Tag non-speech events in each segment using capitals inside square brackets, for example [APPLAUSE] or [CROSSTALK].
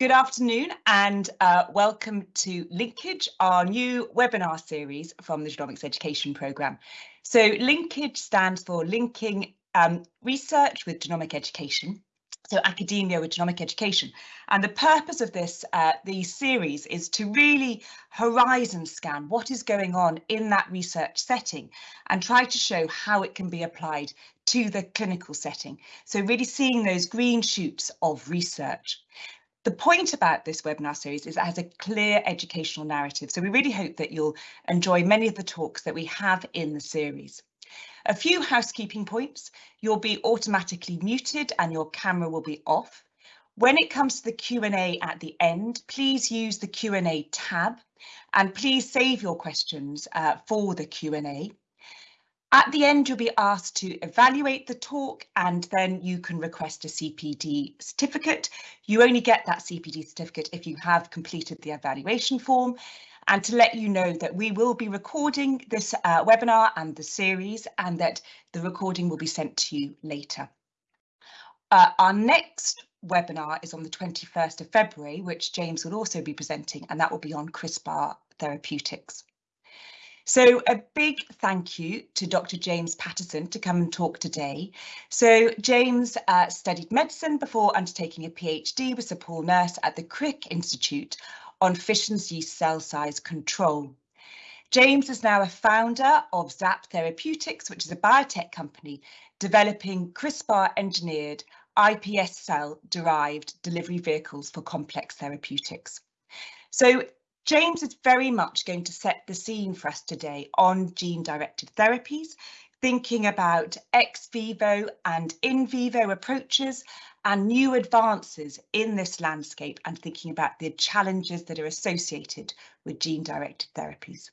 Good afternoon and uh, welcome to Linkage, our new webinar series from the Genomics Education Programme. So Linkage stands for Linking um, Research with Genomic Education, so academia with genomic education. And the purpose of this uh, the series is to really horizon scan what is going on in that research setting and try to show how it can be applied to the clinical setting. So really seeing those green shoots of research. The point about this webinar series is it has a clear educational narrative, so we really hope that you'll enjoy many of the talks that we have in the series. A few housekeeping points. You'll be automatically muted and your camera will be off. When it comes to the Q&A at the end, please use the Q&A tab and please save your questions uh, for the Q&A. At the end, you'll be asked to evaluate the talk and then you can request a CPD certificate. You only get that CPD certificate if you have completed the evaluation form and to let you know that we will be recording this uh, webinar and the series and that the recording will be sent to you later. Uh, our next webinar is on the 21st of February, which James will also be presenting, and that will be on CRISPR therapeutics. So a big thank you to Dr. James Patterson to come and talk today. So James uh, studied medicine before undertaking a PhD with Sir Paul Nurse at the Crick Institute on fission's yeast cell size control. James is now a founder of Zap Therapeutics, which is a biotech company developing CRISPR engineered iPS cell derived delivery vehicles for complex therapeutics. So James is very much going to set the scene for us today on gene-directed therapies, thinking about ex vivo and in vivo approaches and new advances in this landscape and thinking about the challenges that are associated with gene-directed therapies.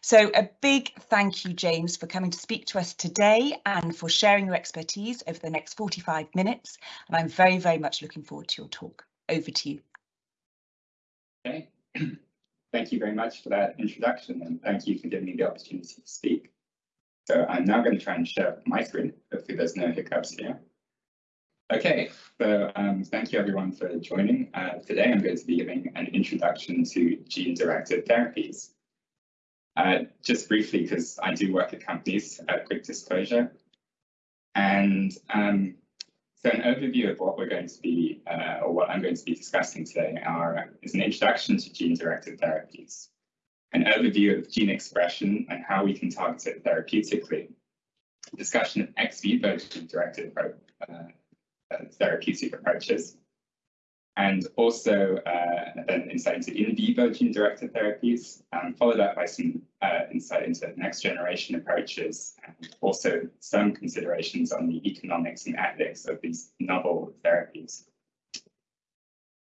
So a big thank you, James, for coming to speak to us today and for sharing your expertise over the next 45 minutes. And I'm very, very much looking forward to your talk. Over to you. Okay. [CLEARS THROAT] Thank you very much for that introduction and thank you for giving me the opportunity to speak. So I'm now going to try and share my screen. Hopefully there's no hiccups here. Okay, so um, thank you everyone for joining. Uh, today I'm going to be giving an introduction to gene-directed therapies. Uh, just briefly, because I do work at companies, a quick disclosure. And um, so an overview of what we're going to be, uh, or what I'm going to be discussing today are, is an introduction to gene-directed therapies, an overview of gene expression and how we can target it therapeutically, discussion of ex vivo gene-directed uh, uh, therapeutic approaches, and also uh, an insight into in vivo gene-directed therapies, um, followed up by some uh, insight into next generation approaches, and also some considerations on the economics and ethics of these novel therapies.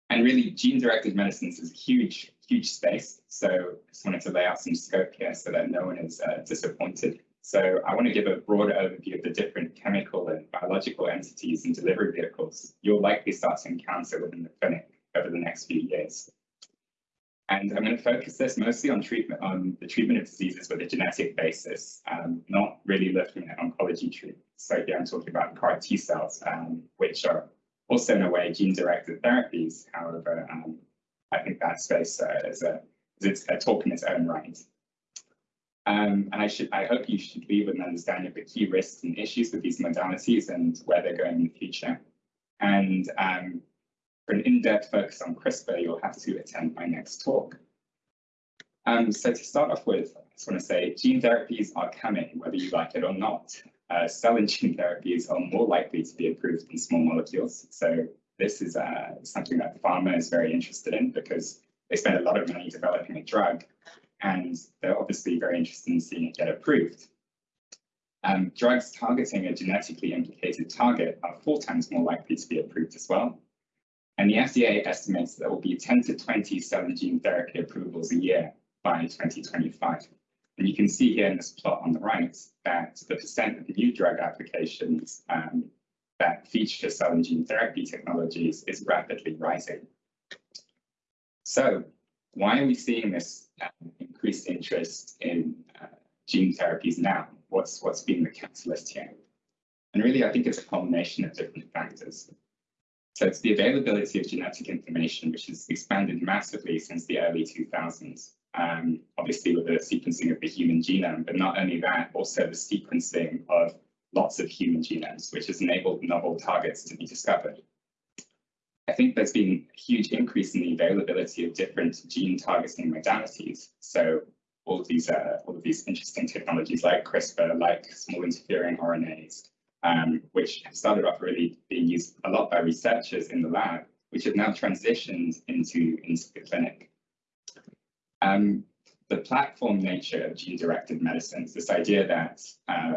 And really, gene-directed medicines is a huge, huge space. So I just wanted to lay out some scope here so that no one is uh, disappointed. So I want to give a broad overview of the different chemical and biological entities and delivery vehicles you'll likely start to encounter within the clinic over the next few years. And I'm going to focus this mostly on treatment, on the treatment of diseases with a genetic basis, um, not really looking at oncology treatment. So here I'm talking about CAR T cells, um, which are also in a way gene-directed therapies. However, um, I think that space uh, is, a, is a talk in its own right. Um, and I should, I hope you should leave with an understanding of the key risks and issues with these modalities and where they're going in the future. And um, for an in-depth focus on CRISPR, you'll have to attend my next talk. Um, so to start off with, I just want to say gene therapies are coming, whether you like it or not. Uh, cell and gene therapies are more likely to be approved than small molecules. So this is uh, something that pharma is very interested in because they spend a lot of money developing a drug and they're obviously very interested in seeing it get approved. Um, drugs targeting a genetically implicated target are four times more likely to be approved as well. And the FDA estimates there will be 10 to 20 cell and gene therapy approvals a year by 2025. And you can see here in this plot on the right that the percent of new drug applications um, that feature cell and gene therapy technologies is rapidly rising. So why are we seeing this um, increased interest in uh, gene therapies now? What's what's been the catalyst here? And really, I think it's a combination of different factors. So it's the availability of genetic information, which has expanded massively since the early 2000s. Um, obviously with the sequencing of the human genome, but not only that, also the sequencing of lots of human genomes, which has enabled novel targets to be discovered. I think there's been a huge increase in the availability of different gene targeting modalities. So all of these uh, all of these interesting technologies like CRISPR, like small interfering RNAs, um, which started off really being used a lot by researchers in the lab, which have now transitioned into, into the clinic. Um, the platform nature of gene-directed medicines, this idea that uh,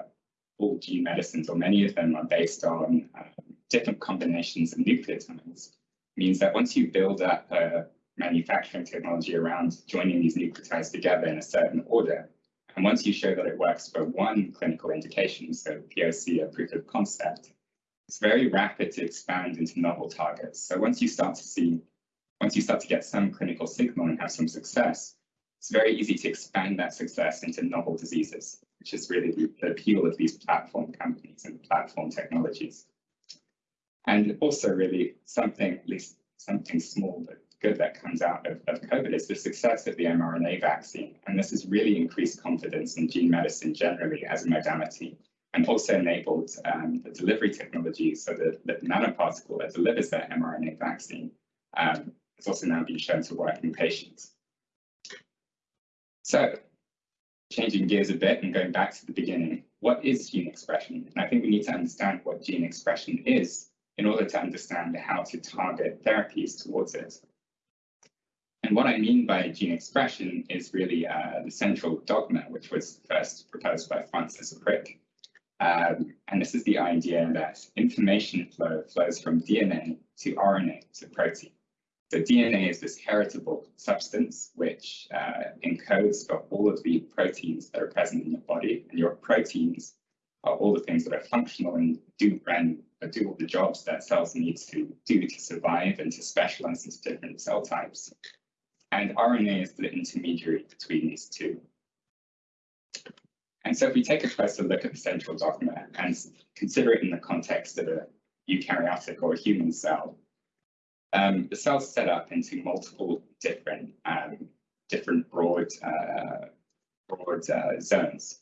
all gene medicines, or many of them, are based on uh, different combinations of nucleotides, means that once you build up a manufacturing technology around joining these nucleotides together in a certain order, and once you show that it works for one clinical indication, so POC, a proof of concept, it's very rapid to expand into novel targets. So once you start to see, once you start to get some clinical signal and have some success, it's very easy to expand that success into novel diseases, which is really the, the appeal of these platform companies and platform technologies. And also really something, at least something small but good that comes out of, of COVID is the success of the mRNA vaccine. And this has really increased confidence in gene medicine generally as a modality and also enabled um, the delivery technology so that the nanoparticle that delivers that mRNA vaccine um, has also now been shown to work in patients. So changing gears a bit and going back to the beginning, what is gene expression? And I think we need to understand what gene expression is in order to understand how to target therapies towards it. And what I mean by gene expression is really uh, the central dogma, which was first proposed by Francis Crick. Um, and this is the idea that information flow flows from DNA to RNA to protein. So DNA is this heritable substance which uh, encodes for all of the proteins that are present in your body, and your proteins all the things that are functional and do and do all the jobs that cells need to do to survive and to specialize into different cell types and RNA is the intermediary between these two. And so if we take a closer look at the central dogma and consider it in the context of a eukaryotic or a human cell, um, the cell's set up into multiple different um, different broad uh, broad uh, zones.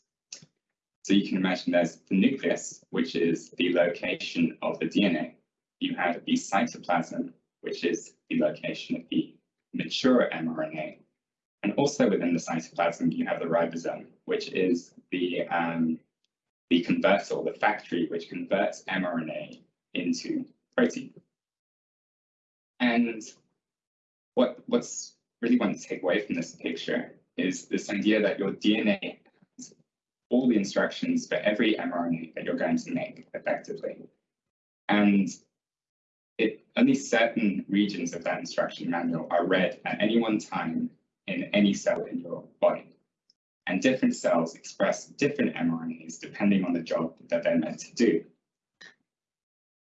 So you can imagine there's the nucleus, which is the location of the DNA. You have the cytoplasm, which is the location of the mature mRNA. And also within the cytoplasm, you have the ribosome, which is the, um, the converter, the factory which converts mRNA into protein. And what, what's really want to take away from this picture is this idea that your DNA all the instructions for every mRNA that you're going to make effectively. And it, only certain regions of that instruction manual are read at any one time in any cell in your body. And different cells express different mRNAs depending on the job that they're meant to do.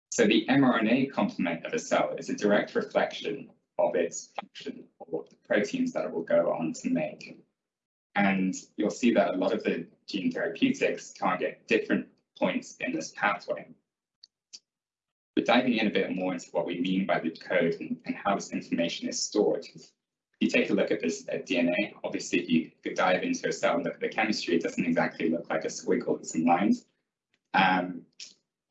So the mRNA complement of a cell is a direct reflection of its function or the proteins that it will go on to make. And you'll see that a lot of the gene therapeutics target different points in this pathway. But diving in a bit more into what we mean by the code and, and how this information is stored. If you take a look at this at DNA, obviously if you could dive into a cell and look at the chemistry, it doesn't exactly look like a squiggle with some lines. Um,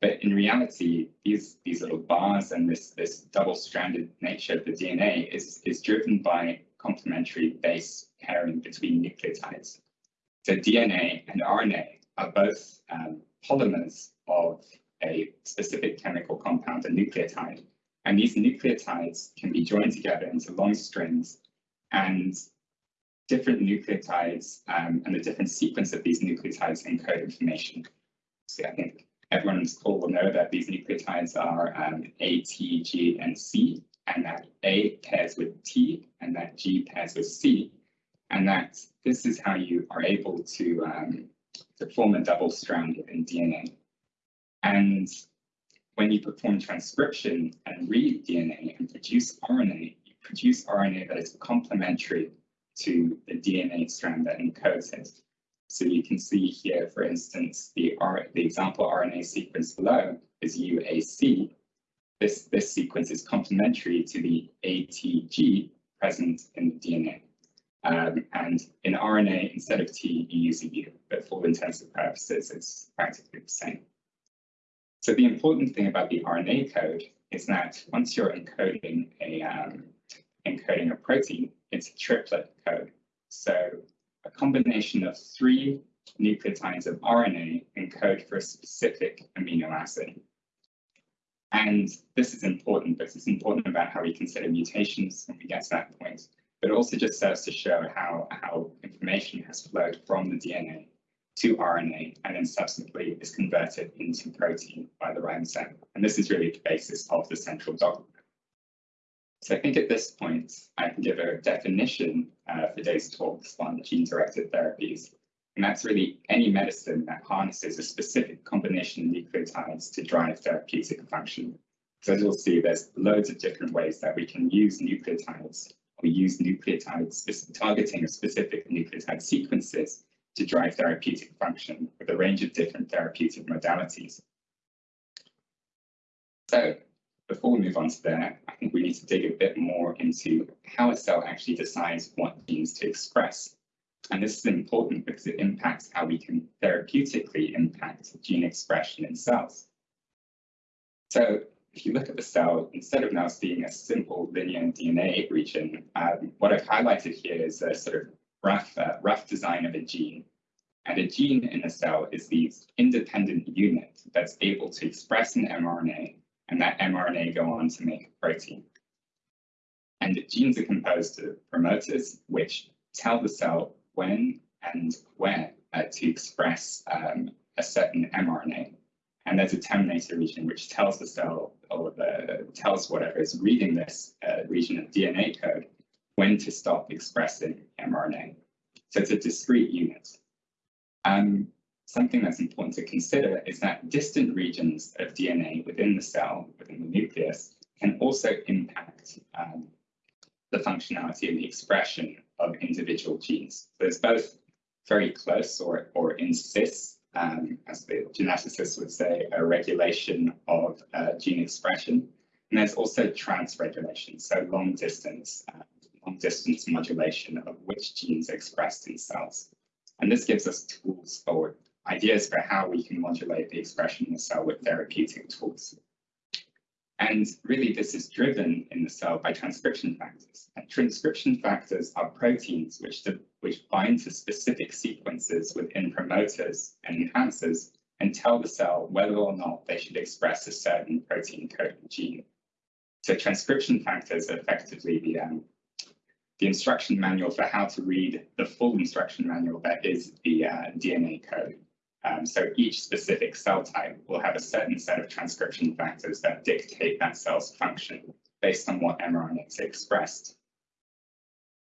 but in reality, these, these little bars and this, this double-stranded nature of the DNA is, is driven by complementary base pairing between nucleotides. So DNA and RNA are both um, polymers of a specific chemical compound, a nucleotide. And these nucleotides can be joined together into long strings and different nucleotides um, and the different sequence of these nucleotides encode information. So I think everyone on this call will know that these nucleotides are um, A, T, G, and C, and that A pairs with T and that G pairs with C, and that this is how you are able to, um, to form a double strand in DNA. And when you perform transcription and read DNA and produce RNA, you produce RNA that is complementary to the DNA strand that encodes it. So you can see here, for instance, the, R the example RNA sequence below is UAC, this, this sequence is complementary to the ATG present in the DNA. Um, and in RNA, instead of T, you use a U, but for and purposes, it's practically the same. So the important thing about the RNA code is that once you're encoding a um, encoding a protein, it's a triplet code. So a combination of three nucleotides of RNA encode for a specific amino acid. And this is important because it's important about how we consider mutations when we get to that point, but also just serves to show how, how information has flowed from the DNA to RNA and then subsequently is converted into protein by the ribosome. And this is really the basis of the central dogma. So I think at this point, I can give a definition uh, for today's talks on gene-directed therapies. And that's really any medicine that harnesses a specific combination of nucleotides to drive therapeutic function. So as you'll see, there's loads of different ways that we can use nucleotides. We use nucleotides targeting of specific nucleotide sequences to drive therapeutic function with a range of different therapeutic modalities. So before we move on to there, I think we need to dig a bit more into how a cell actually decides what genes to express. And this is important because it impacts how we can therapeutically impact gene expression in cells. So if you look at the cell, instead of now seeing a simple linear DNA region, um, what I've highlighted here is a sort of rough, uh, rough design of a gene. And a gene in a cell is the independent unit that's able to express an mRNA and that mRNA go on to make a protein. And genes are composed of promoters, which tell the cell when and where uh, to express um, a certain mRNA. And there's a terminator region which tells the cell or the, tells whatever is reading this uh, region of DNA code when to stop expressing mRNA. So it's a discrete unit. Um, something that's important to consider is that distant regions of DNA within the cell, within the nucleus, can also impact um, the functionality and the expression of individual genes. So there's both very close or, or in cis, um, as the geneticists would say, a regulation of uh, gene expression. And there's also transregulation, so long distance, uh, long distance modulation of which genes expressed in cells. And this gives us tools for ideas for how we can modulate the expression in the cell with therapeutic tools. And really, this is driven in the cell by transcription factors. And transcription factors are proteins which, which bind to specific sequences within promoters and enhancers and tell the cell whether or not they should express a certain protein coding gene. So transcription factors are effectively the, um, the instruction manual for how to read the full instruction manual that is the uh, DNA code. Um, so each specific cell type will have a certain set of transcription factors that dictate that cell's function based on what mRNA is expressed.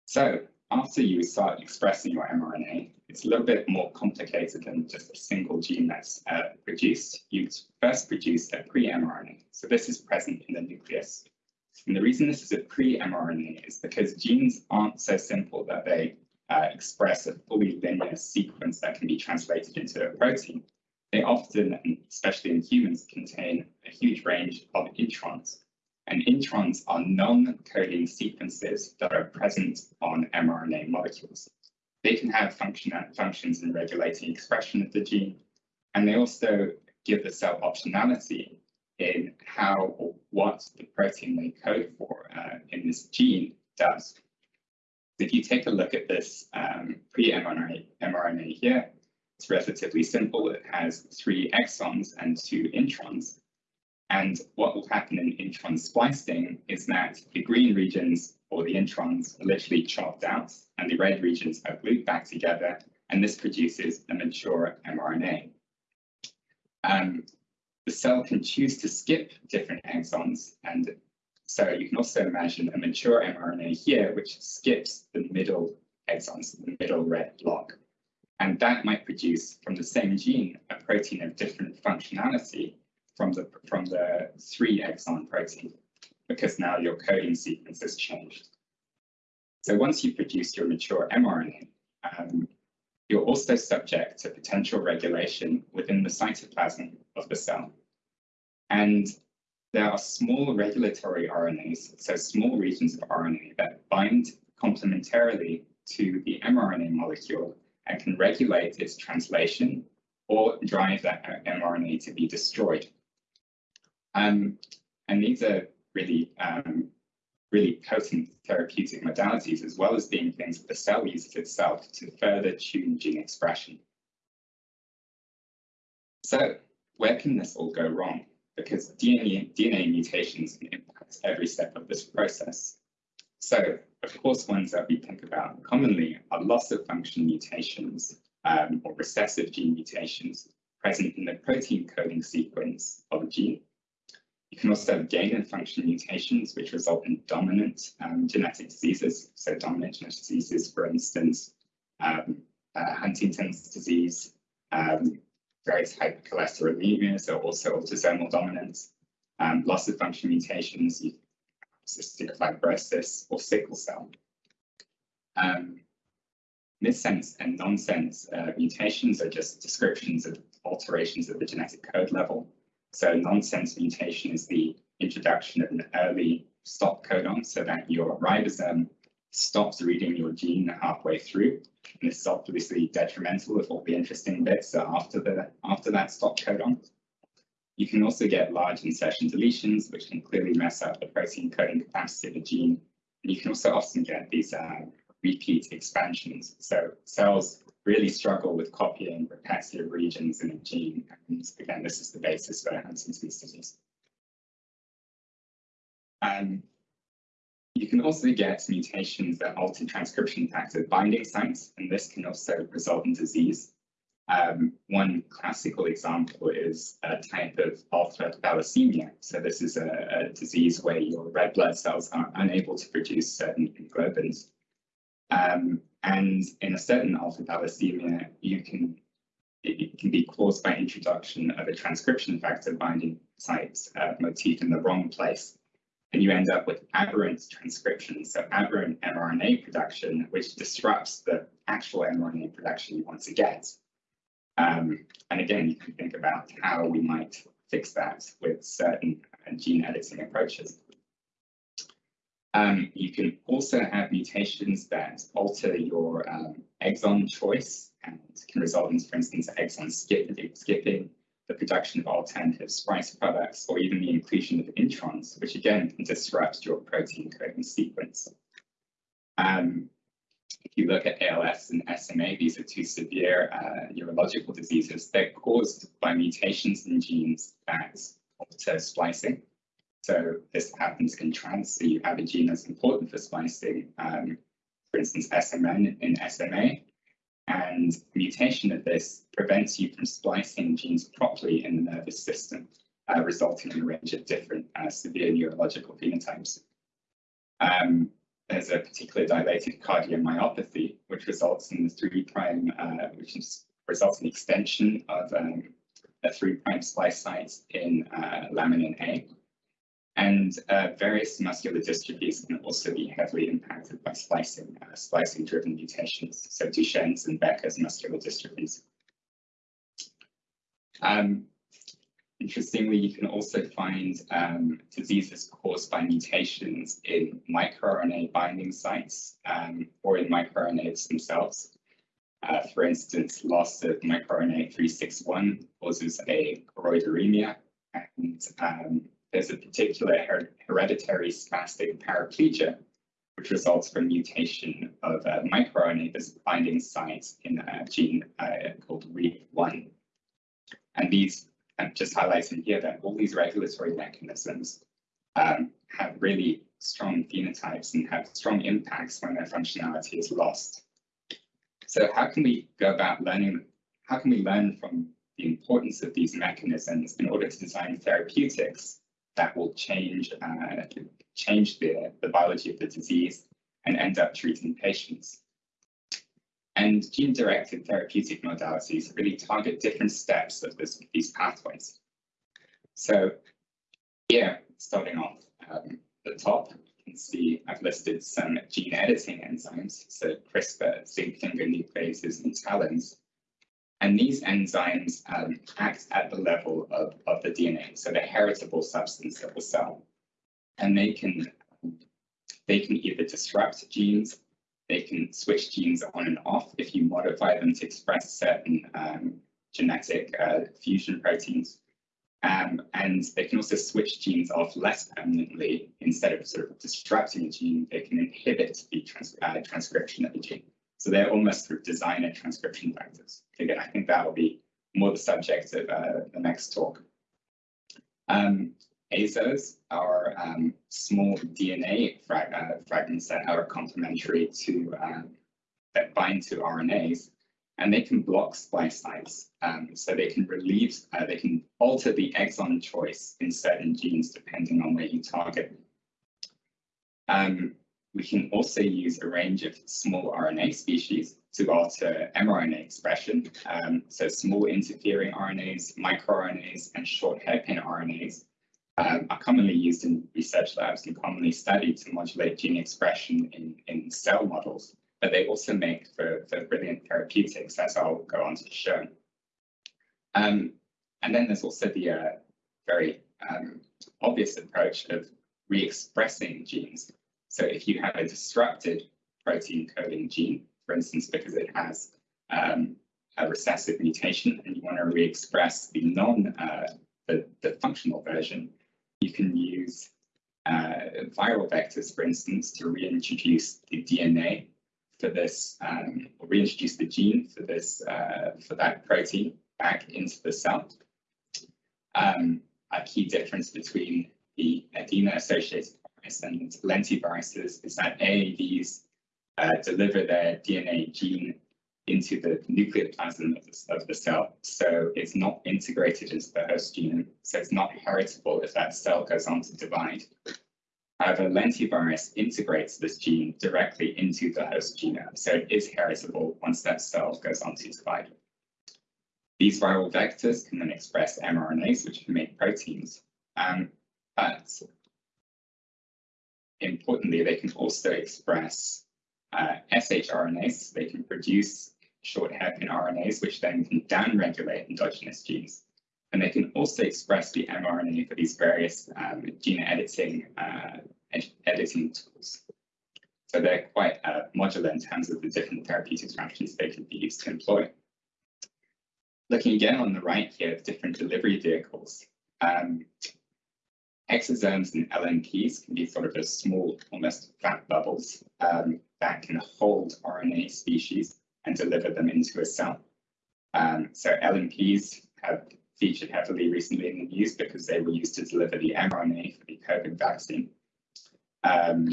So after you start expressing your mRNA, it's a little bit more complicated than just a single gene that's uh, produced. You first produce a pre-mRNA. So this is present in the nucleus. And the reason this is a pre-mRNA is because genes aren't so simple that they uh, express a fully linear sequence that can be translated into a protein, they often, and especially in humans, contain a huge range of introns. And introns are non-coding sequences that are present on mRNA molecules. They can have function functions in regulating expression of the gene, and they also give the cell optionality in how or what the protein they code for uh, in this gene does. If you take a look at this um, pre-mRNA mRNA here, it's relatively simple. It has three exons and two introns. And what will happen in intron splicing is that the green regions or the introns are literally chopped out and the red regions are glued back together. And this produces a mature mRNA. Um, the cell can choose to skip different exons and so you can also imagine a mature mRNA here, which skips the middle exons, the middle red block. And that might produce from the same gene a protein of different functionality from the, from the three exon protein, because now your coding sequence has changed. So once you produce your mature mRNA, um, you're also subject to potential regulation within the cytoplasm of the cell. And there are small regulatory RNAs, so small regions of RNA that bind complementarily to the mRNA molecule and can regulate its translation or drive that mRNA to be destroyed. Um, and these are really, um, really potent therapeutic modalities, as well as being things that the cell uses itself to further tune gene expression. So where can this all go wrong? Because DNA, DNA mutations impact every step of this process. So, of course, ones that we think about commonly are loss of function mutations um, or recessive gene mutations present in the protein coding sequence of a gene. You can also have gain of function mutations, which result in dominant um, genetic diseases. So dominant genetic diseases, for instance, um, uh, Huntington's disease, um, various hypercholesterolemias so also autosomal dominance, um, loss of function mutations, cystic fibrosis, or sickle cell. Um, missense and nonsense uh, mutations are just descriptions of alterations at the genetic code level. So nonsense mutation is the introduction of an early stop codon so that your ribosome stops reading your gene halfway through. And this is obviously detrimental if all the interesting bits are after the after that stop codon. You can also get large insertion deletions, which can clearly mess up the protein coding capacity of a gene. And you can also often get these uh, repeat expansions. So cells really struggle with copying repetitive regions in a gene. And again, this is the basis for Huntington's disease. Um, you can also get mutations that alter transcription factor binding sites, and this can also result in disease. Um, one classical example is a type of alpha thalassemia. So this is a, a, disease where your red blood cells are unable to produce certain hemoglobins. Um, and in a certain alpha thalassemia, you can it, it, can be caused by introduction of a transcription factor binding site uh, motif in the wrong place and you end up with aberrant transcription, so aberrant mRNA production, which disrupts the actual mRNA production you want to get. Um, and again, you can think about how we might fix that with certain gene editing approaches. Um, you can also have mutations that alter your um, exon choice and can result in, for instance, exon skipping, skipping the production of alternative splice products, or even the inclusion of introns, which again can disrupt your protein coding sequence. Um, if you look at ALS and SMA, these are two severe uh, neurological diseases. They're caused by mutations in genes that alter splicing. So this happens in trans, so you have a gene that's important for splicing, um, for instance, SMN in SMA, and mutation of this prevents you from splicing genes properly in the nervous system, uh, resulting in a range of different uh, severe neurological phenotypes. Um, there's a particular dilated cardiomyopathy, which results in the three prime, uh, which is, results in extension of um, a three prime splice site in uh, laminin A. And uh, various muscular dystrophies can also be heavily impacted by splicing, uh, splicing-driven mutations, so Duchenne's and Becker's muscular dystrophies. Um, interestingly, you can also find um, diseases caused by mutations in microRNA binding sites um, or in microRNAs themselves. Uh, for instance, loss of microRNA 361 causes a choroideremia and um, there's a particular her hereditary spastic paraplegia, which results from mutation of a microRNA binding site in a gene uh, called REEF1. And these, I'm just highlighting here that all these regulatory mechanisms um, have really strong phenotypes and have strong impacts when their functionality is lost. So how can we go about learning, how can we learn from the importance of these mechanisms in order to design therapeutics that will change uh, change the, the biology of the disease and end up treating patients. And gene-directed therapeutic modalities really target different steps of this, these pathways. So here, starting off um, the top, you can see I've listed some gene editing enzymes, so CRISPR, zinc finger nucleases, and talons. And these enzymes um, act at the level of, of the DNA, so the heritable substance of the cell. And they can they can either disrupt genes, they can switch genes on and off if you modify them to express certain um, genetic uh, fusion proteins. Um, and they can also switch genes off less permanently. Instead of sort of disrupting a gene, they can inhibit the trans uh, transcription of the gene. So they're almost sort of designer transcription factors. Again, I think that will be more the subject of uh, the next talk. Um, ASOs are um, small DNA frag uh, fragments that are complementary to um, that bind to RNAs, and they can block splice sites. Um, so they can relieve, uh, they can alter the exon choice in certain genes depending on where you target. Um, we can also use a range of small RNA species to alter mRNA expression. Um, so small interfering RNAs, microRNAs, and short hairpin RNAs um, are commonly used in research labs and commonly studied to modulate gene expression in, in cell models, but they also make for, for brilliant therapeutics, as I'll go on to show. Um, and then there's also the uh, very um, obvious approach of re-expressing genes. So if you have a disrupted protein coding gene, for instance, because it has um, a recessive mutation and you want to re-express the non uh, the, the functional version, you can use uh, viral vectors, for instance, to reintroduce the DNA for this, um, or reintroduce the gene for this, uh, for that protein back into the cell. Um, a key difference between the adeno-associated virus and lentiviruses is that AAVs uh, deliver their DNA gene into the nucleoplasm of the, of the, cell. So it's not integrated into the host genome. So it's not heritable if that cell goes on to divide. However, lentivirus integrates this gene directly into the host genome. So it is heritable once that cell goes on to divide. These viral vectors can then express mRNAs, which can make proteins. Um, but importantly, they can also express uh, shRNAs. They can produce short hairpin RNAs, which then can downregulate endogenous genes. And they can also express the mRNA for these various um, gene editing uh, ed editing tools. So they're quite uh, modular in terms of the different therapeutic strategies they can be used to employ. Looking again on the right here different delivery vehicles, um, exosomes and LNPs can be sort of as small, almost fat bubbles um, that can hold RNA species and deliver them into a cell. Um, so LNPs have featured heavily recently in the news because they were used to deliver the mRNA for the COVID vaccine. Um,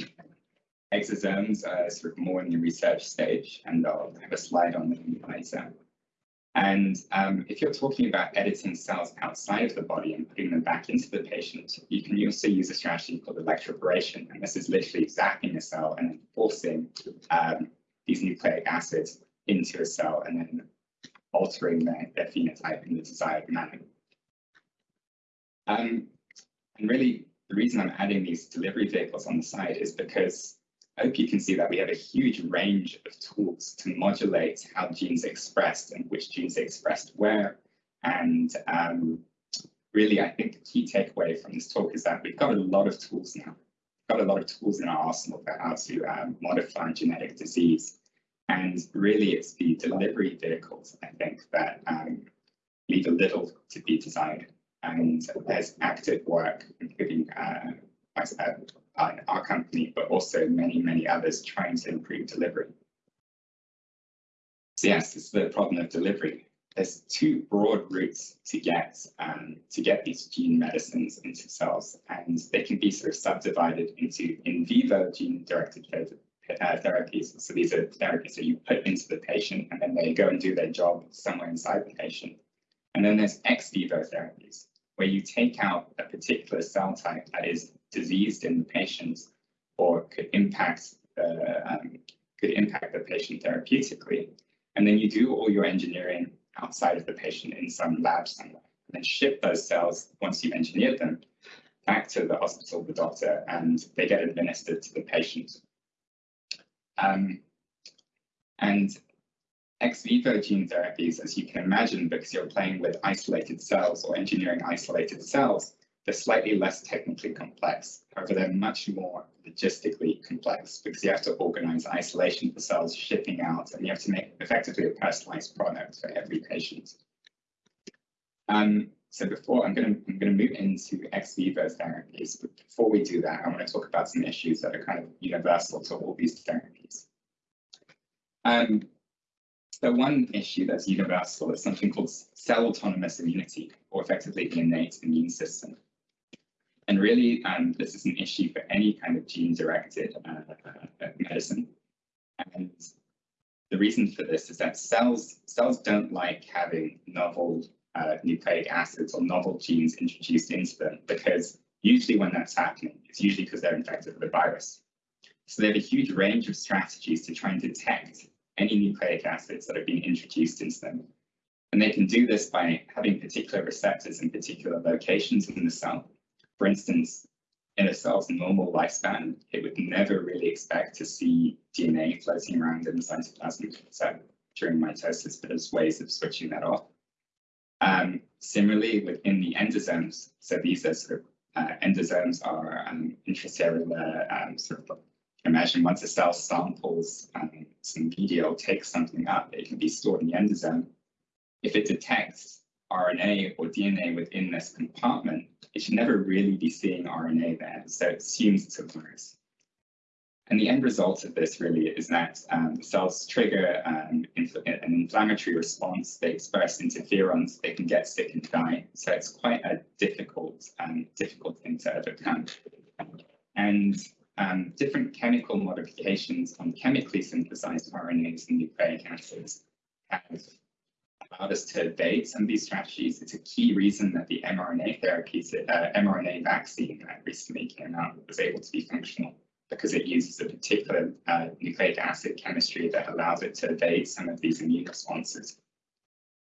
exosomes are sort of more in the research stage, and I'll have a slide on them later. And um, if you're talking about editing cells outside of the body and putting them back into the patient, you can also use a strategy called electroporation. And this is literally zapping a cell and forcing um, these nucleic acids into a cell and then altering their, their phenotype in the desired manner. Um, and really, the reason I'm adding these delivery vehicles on the side is because hope you can see that we have a huge range of tools to modulate how genes are expressed and which genes are expressed where. And um, really, I think the key takeaway from this talk is that we've got a lot of tools now. We've got a lot of tools in our arsenal for how to um, modify genetic disease. And really, it's the delivery vehicles, I think, that um, leave a little to be desired. And there's active work, including uh, our company, but also many, many others trying to improve delivery. So yes, is the problem of delivery. There's two broad routes to get um, to get these gene medicines into cells, and they can be sort of subdivided into in vivo gene-directed uh, therapies. So these are therapies that you put into the patient, and then they go and do their job somewhere inside the patient. And then there's ex vivo therapies, where you take out a particular cell type that is diseased in the patients or could impact the, um, could impact the patient therapeutically. And then you do all your engineering outside of the patient in some lab somewhere, and then ship those cells once you've engineered them back to the hospital, the doctor, and they get administered to the patient. Um, and ex vivo gene therapies, as you can imagine, because you're playing with isolated cells or engineering isolated cells, they're slightly less technically complex. However, they're much more logistically complex because you have to organize isolation for cells shipping out and you have to make effectively a personalized product for every patient. Um, so before I'm going to I'm going to move into ex vivo therapies, but before we do that, I want to talk about some issues that are kind of universal to all these therapies. Um, so one issue that's universal is something called cell autonomous immunity, or effectively the innate immune system. And really, um, this is an issue for any kind of gene-directed uh, medicine. And the reason for this is that cells cells don't like having novel uh, nucleic acids or novel genes introduced into them because usually when that's happening, it's usually because they're infected with a virus. So they have a huge range of strategies to try and detect any nucleic acids that have been introduced into them. And they can do this by having particular receptors in particular locations in the cell. For instance, in a cell's normal lifespan, it would never really expect to see DNA floating around in the cytoplasm so during mitosis, but there's ways of switching that off. Um, similarly, within the endosomes, so these are sort of uh, endosomes are um, intracellular um, sort of imagine once a cell samples um, some or takes something up, it can be stored in the endosome. If it detects RNA or DNA within this compartment, it should never really be seeing RNA there, so it assumes it's a virus. And the end result of this really is that um, cells trigger um, an inflammatory response, they express interferons, they can get sick and die. So it's quite a difficult, um, difficult thing to overcome. And um, different chemical modifications on chemically synthesized RNAs and nucleic acids have allowed us to evade some of these strategies. It's a key reason that the mRNA therapies, uh, mRNA vaccine that recently came out was able to be functional because it uses a particular uh, nucleic acid chemistry that allows it to evade some of these immune responses.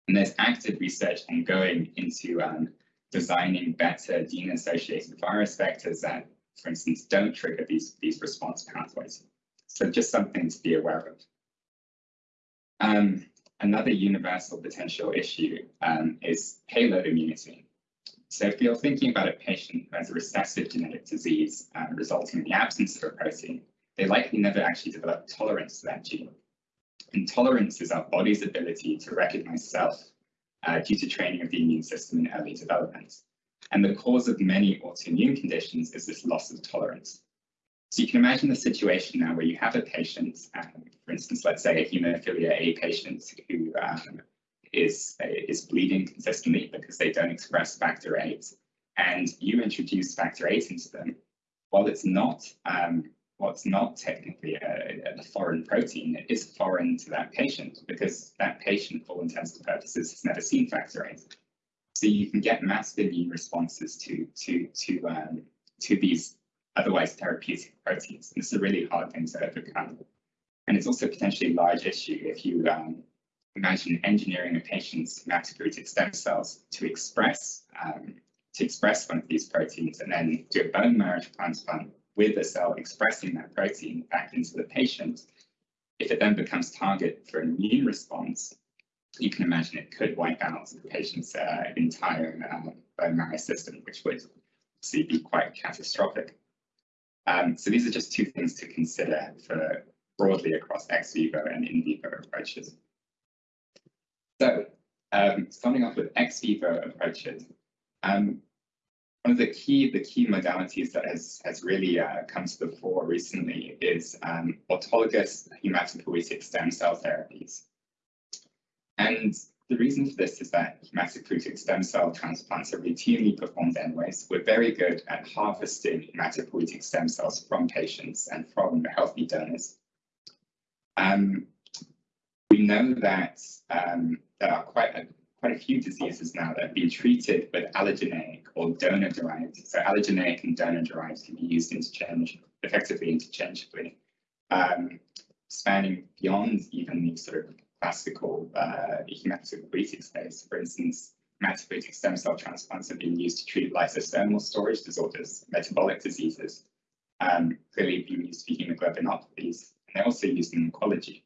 And there's active research ongoing into um, designing better gene-associated virus vectors that, for instance, don't trigger these, these response pathways. So just something to be aware of. Um, another universal potential issue um, is payload immunity. So if you're thinking about a patient who has a recessive genetic disease uh, resulting in the absence of a protein, they likely never actually develop tolerance to that gene. And tolerance is our body's ability to recognize self uh, due to training of the immune system in early development. And the cause of many autoimmune conditions is this loss of tolerance. So you can imagine the situation now where you have a patient, um, for instance, let's say a hemophilia A patient who um, is, is bleeding consistently because they don't express factor VIII, and you introduce factor VIII into them, while it's not um, what's not technically a, a, foreign protein, it is foreign to that patient because that patient, for all intents and purposes, has never seen factor VIII. So you can get massive immune responses to to to um, to these otherwise therapeutic proteins. And this is a really hard thing to overcome. And it's also potentially a large issue if you um, imagine engineering a patient's hematopoietic stem cells to express um, to express one of these proteins and then do a bone marrow transplant with a cell expressing that protein back into the patient. If it then becomes target for an immune response, you can imagine it could wipe out the patient's uh, entire um, bone marrow system, which would see be quite catastrophic. Um, so these are just two things to consider for broadly across ex vivo and in vivo approaches. So um, starting off with ex vivo approaches, um, one of the key the key modalities that has has really uh, come to the fore recently is um, autologous hematopoietic stem cell therapies. And the reason for this is that hematopoietic stem cell transplants are routinely performed anyways. We're very good at harvesting hematopoietic stem cells from patients and from healthy donors. Um, we know that um, there are quite a, quite a few diseases now that have been treated with allogeneic or donor-derived. So allogeneic and donor-derived can be used interchange, effectively interchangeably, um, spanning beyond even the sort of classical uh, hematopoietic space. For instance, hematopoietic stem cell transplants have been used to treat lysosomal storage disorders, metabolic diseases, um, clearly being used for hemoglobinopathies, and they're also used in oncology.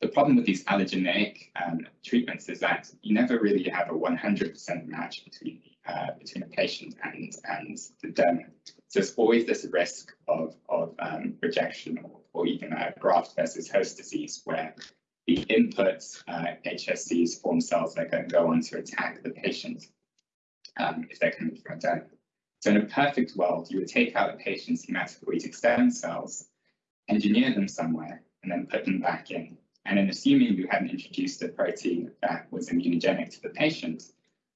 the problem with these allogeneic um, treatments is that you never really have a 100% match between uh, between a patient and and the donor. So there's always this risk of of um, rejection or, or even a graft versus host disease where the inputs uh, HSCs form cells that can go on to attack the patient um, if they're coming from donor. So in a perfect world, you would take out the patient's hematopoietic stem cells, engineer them somewhere, and then put them back in. And then assuming you hadn't introduced a protein that was immunogenic to the patient,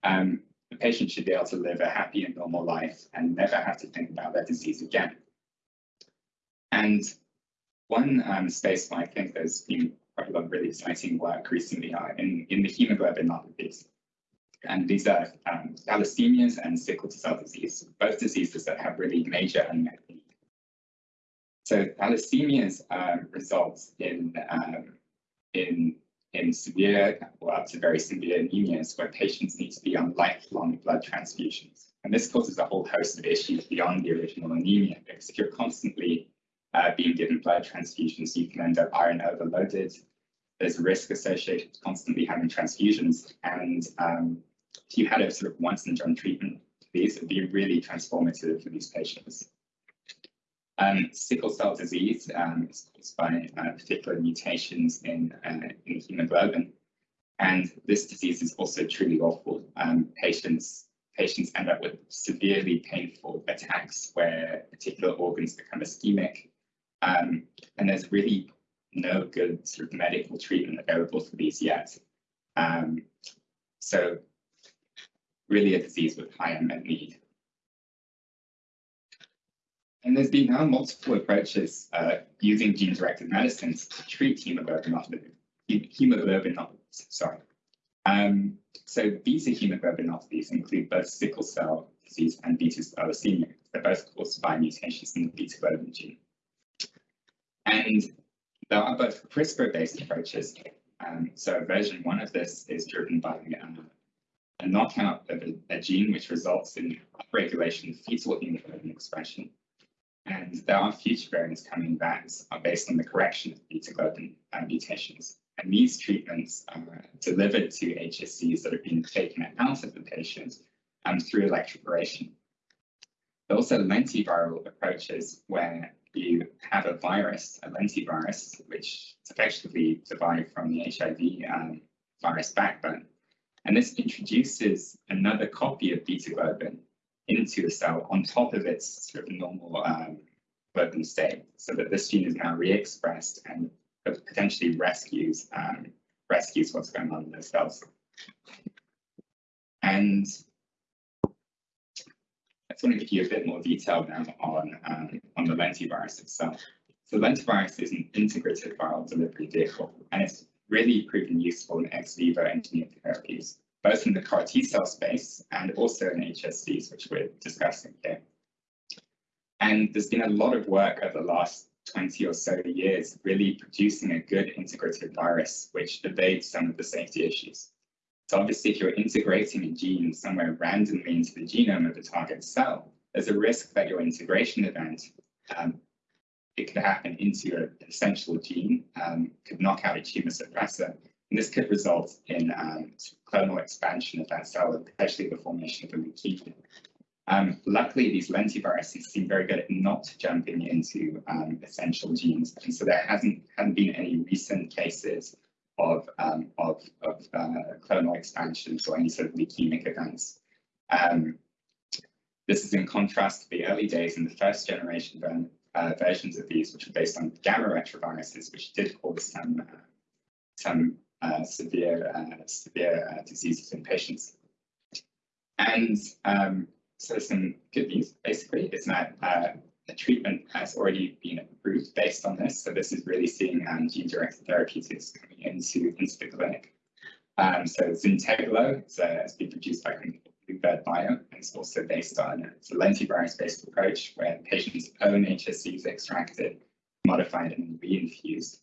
um, the patient should be able to live a happy and normal life and never have to think about their disease again. And one um, space where I think there's been quite a lot of really exciting work recently are in, in the hemoglobinopathies. And these are um, thalassemias and sickle cell disease, both diseases that have really major unmet need. So thalassemias um, results in um, in in severe or up to very severe anemias where patients need to be on lifelong blood transfusions. And this causes a whole host of issues beyond the original anemia, because if you're constantly uh, being given blood transfusions, you can end up iron overloaded. There's a risk associated with constantly having transfusions. And um, if you had a sort of once and done treatment, these would be really transformative for these patients. Um, sickle cell disease um, is caused by uh, particular mutations in, uh, in hemoglobin. And this disease is also truly awful. Um, patients, patients end up with severely painful attacks where particular organs become ischemic. Um, and there's really no good sort of medical treatment available for these yet. Um, so really a disease with high unmet need. And there's been now multiple approaches uh, using gene-directed medicines to treat hemoglobinopathy. Hemoglobinopathies, sorry. Um, so beta hemoglobinopathies include both sickle cell disease and beta thalassemia. They're both caused by mutations in the beta globin gene. And there are both CRISPR-based approaches. Um, so version one of this is driven by uh, a knockout of a, a, gene which results in upregulation of fetal hemoglobin expression and there are future variants coming that are based on the correction of beta globin uh, mutations. And these treatments are delivered to HSCs that have been taken out of the patient um, through electroporation. There are also lentiviral approaches where you have a virus, a lentivirus, which is effectively derived from the HIV um, virus backbone. And this introduces another copy of beta globin into the cell on top of its sort of normal um, globin state, so that this gene is now re-expressed and potentially rescues um, rescues what's going on in those cells. And just want to give you a bit more detail now on um, on the lentivirus itself. So lentivirus is an integrated viral delivery vehicle, and it's really proven useful in ex vivo engineered therapies both in the CAR T cell space and also in HSCs, which we're discussing here. And there's been a lot of work over the last 20 or so years really producing a good integrated virus which evades some of the safety issues. So obviously, if you're integrating a gene somewhere randomly into the genome of the target cell, there's a risk that your integration event, um, it could happen into an essential gene, um, could knock out a tumor suppressor, and this could result in um, clonal expansion of that cell and potentially the formation of a leukemia. Um, luckily, these lentiviruses seem very good at not jumping into um, essential genes, and so there hasn't, hasn't been any recent cases of, um, of, of uh, clonal expansions or any sort of leukemic events. Um, this is in contrast to the early days in the first generation uh, versions of these, which were based on gamma retroviruses, which did cause some uh, some uh, severe uh, severe uh, diseases in patients. And um, so some good news basically is that a treatment has already been approved based on this. So this is really seeing um, gene-directed therapeutics coming into, into the clinic. Um, so Zynteglo it's, uh, it's been produced by Bluebird Bio, and it's also based on a lentivirus-based approach where the patient's own HSC is extracted, modified, and reinfused.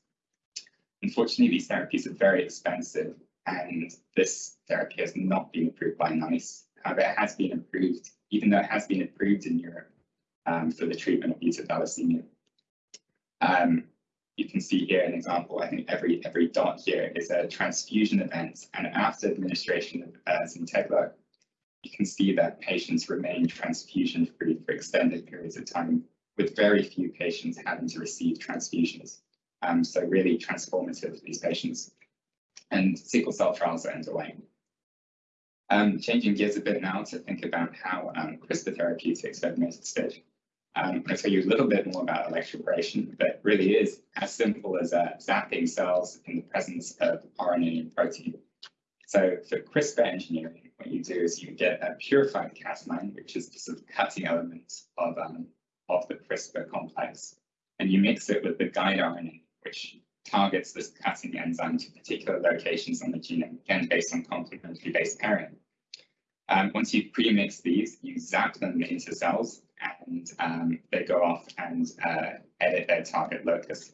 Unfortunately, these therapies are very expensive, and this therapy has not been approved by NICE. However, it has been approved, even though it has been approved in Europe um, for the treatment of beta thalassemia. Um, you can see here an example. I think every every dot here is a transfusion event, and after administration of uh, Zynteglo, you can see that patients remain transfusion free for extended periods of time, with very few patients having to receive transfusions. Um, so really transformative for these patients. And sickle cell trials are underway. Um, changing gears a bit now to think about how um, CRISPR therapeutics have made it. Um, to tell you a little bit more about electroporation, but really is as simple as uh, zapping cells in the presence of RNA and protein. So for CRISPR engineering, what you do is you get a purified Cas9, which is the sort of cutting element of, um, of the CRISPR complex, and you mix it with the guide RNA, which targets this cutting enzyme to particular locations on the genome, again based on complementary base pairing. Um, once you pre-mix these, you zap them into cells and um, they go off and uh, edit their target locus.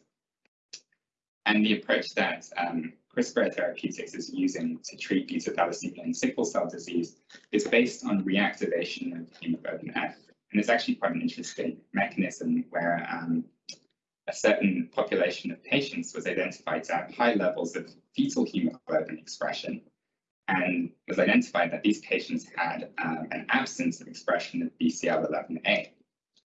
And the approach that um, CRISPR Therapeutics is using to treat beta thalassemia and sickle cell disease is based on reactivation of hemoglobin F. And it's actually quite an interesting mechanism where um, a certain population of patients was identified to have high levels of fetal hemoglobin expression and was identified that these patients had um, an absence of expression of BCL11A.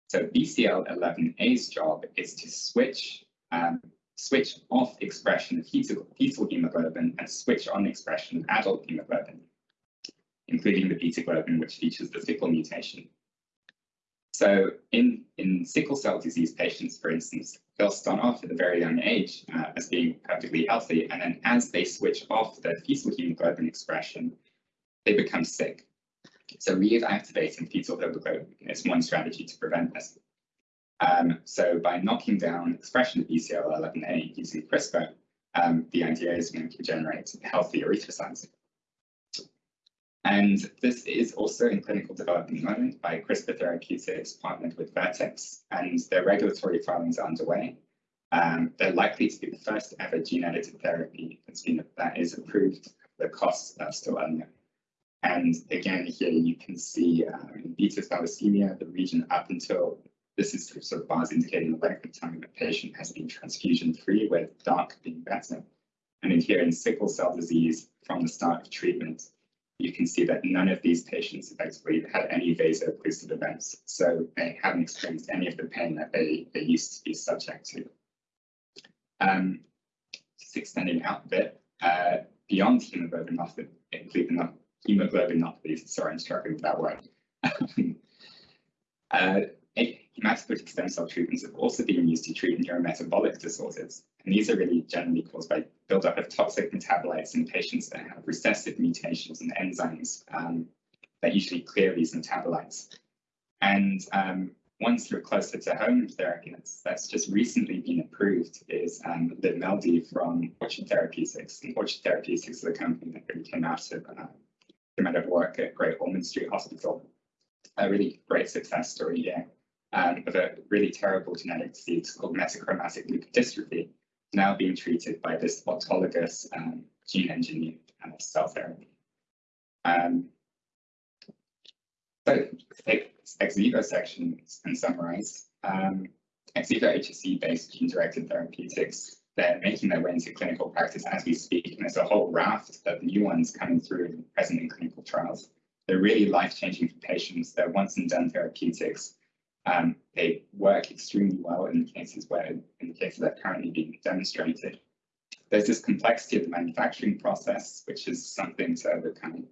So BCL11A's job is to switch um, switch off expression of fetal, fetal hemoglobin and switch on expression of adult hemoglobin, including the beta globin, which features the sickle mutation. So in, in sickle cell disease patients, for instance, they'll start off at a very young age uh, as being perfectly healthy. And then as they switch off their fetal hemoglobin expression, they become sick. So reactivating fetal hemoglobin is one strategy to prevent this. Um, so by knocking down expression of BCL11A using CRISPR, um, the idea is we can generate healthy erythrocytes. And this is also in clinical development moment by CRISPR Therapeutics partnered with Vertex, and their regulatory filings are underway. Um, they're likely to be the first ever gene-edited therapy that's been, that is approved. The costs are still unknown. And again, here you can see um, in beta thalassemia, the region up until this is sort of bars indicating the length of time the patient has been transfusion free, with dark being better. And in here in sickle cell disease, from the start of treatment, you can see that none of these patients effectively had any vaso-occlusive events. So they haven't experienced any of the pain that they, they used to be subject to. Um, just extending out a bit, uh, beyond hemoglobinopathy, hemoglobinopathy, sorry, I'm struggling with that word. [LAUGHS] uh, hematopoietic stem cell treatments have also been used to treat neurometabolic disorders. And these are really generally caused by buildup of toxic metabolites in patients that have recessive mutations in enzymes um, that usually clear these metabolites. And um, one sort of closer to home therapy that's, that's just recently been approved is um, Livmeldy from Orchard Therapeutics. And Orchard Therapeutics is a company that really came out of, uh, out of work at Great Ormond Street Hospital. A really great success story here um, of a really terrible genetic disease called metachromatic leukodystrophy, now being treated by this autologous um, gene engineered uh, cell therapy. Um, so take ex vivo section and summarize. Um, ex vivo HSC-based gene-directed therapeutics, they're making their way into clinical practice as we speak, and there's a whole raft of new ones coming through present in clinical trials. They're really life-changing for patients. They're once-and-done therapeutics um, they work extremely well in the cases where, in the cases that are currently being demonstrated. There's this complexity of the manufacturing process, which is something to overcome.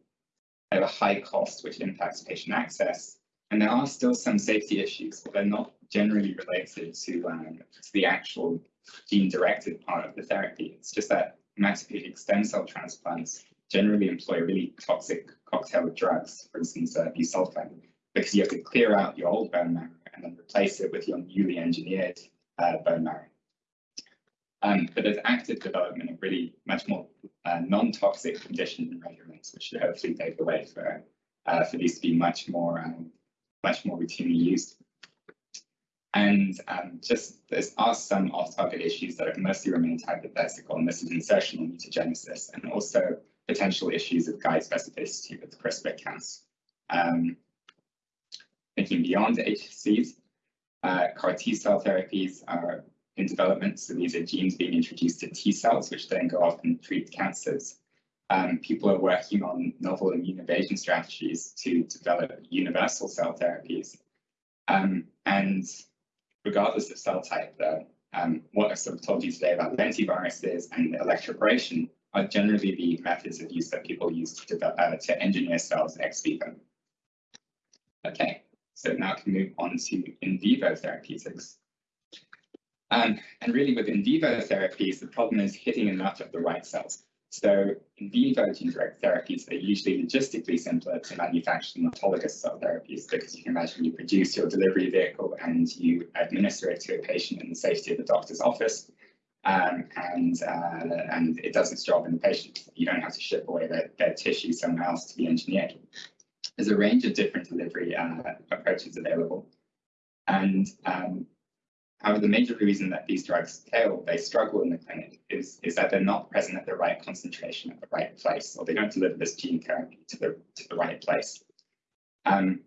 They have a high cost, which impacts patient access. And there are still some safety issues, but they're not generally related to, um, to the actual gene-directed part of the therapy. It's just that hematopoietic stem cell transplants generally employ really toxic cocktail of drugs, for instance, uh, busulfan, because you have to clear out your old bone marrow and then replace it with your newly engineered uh, bone marrow. Um, but there's active development of really much more uh, non-toxic conditioning regimens, which should hopefully pave the way for uh, for these to be much more um, much more routinely used. And um, just there are some off-target issues that have mostly remained hypothetical, and this is insertional mutagenesis, and also potential issues of guide specificity with CRISPR-Cas. Um, thinking beyond HCCs, uh, CAR T cell therapies are in development. So these are genes being introduced to T cells, which then go off and treat cancers. Um, people are working on novel immune evasion strategies to develop universal cell therapies. Um, and regardless of cell type, though, um, what I've sort of told you today about lentiviruses and electroporation are generally the methods of use that people use to, develop, uh, to engineer cells ex vivo. Okay, so now to move on to in vivo therapeutics. Um, and really with in vivo therapies, the problem is hitting enough of the right cells. So in vivo gene direct therapies are usually logistically simpler to manufacture than autologous cell therapies because you can imagine you produce your delivery vehicle and you administer it to a patient in the safety of the doctor's office. Um, and uh, and it does its job in the patient. You don't have to ship away their, their tissue somewhere else to be engineered. There's a range of different delivery uh, approaches available. And um, However, the major reason that these drugs fail, they struggle in the clinic, is, is that they're not present at the right concentration at the right place, or they don't deliver this gene therapy to the, to the right place. Um,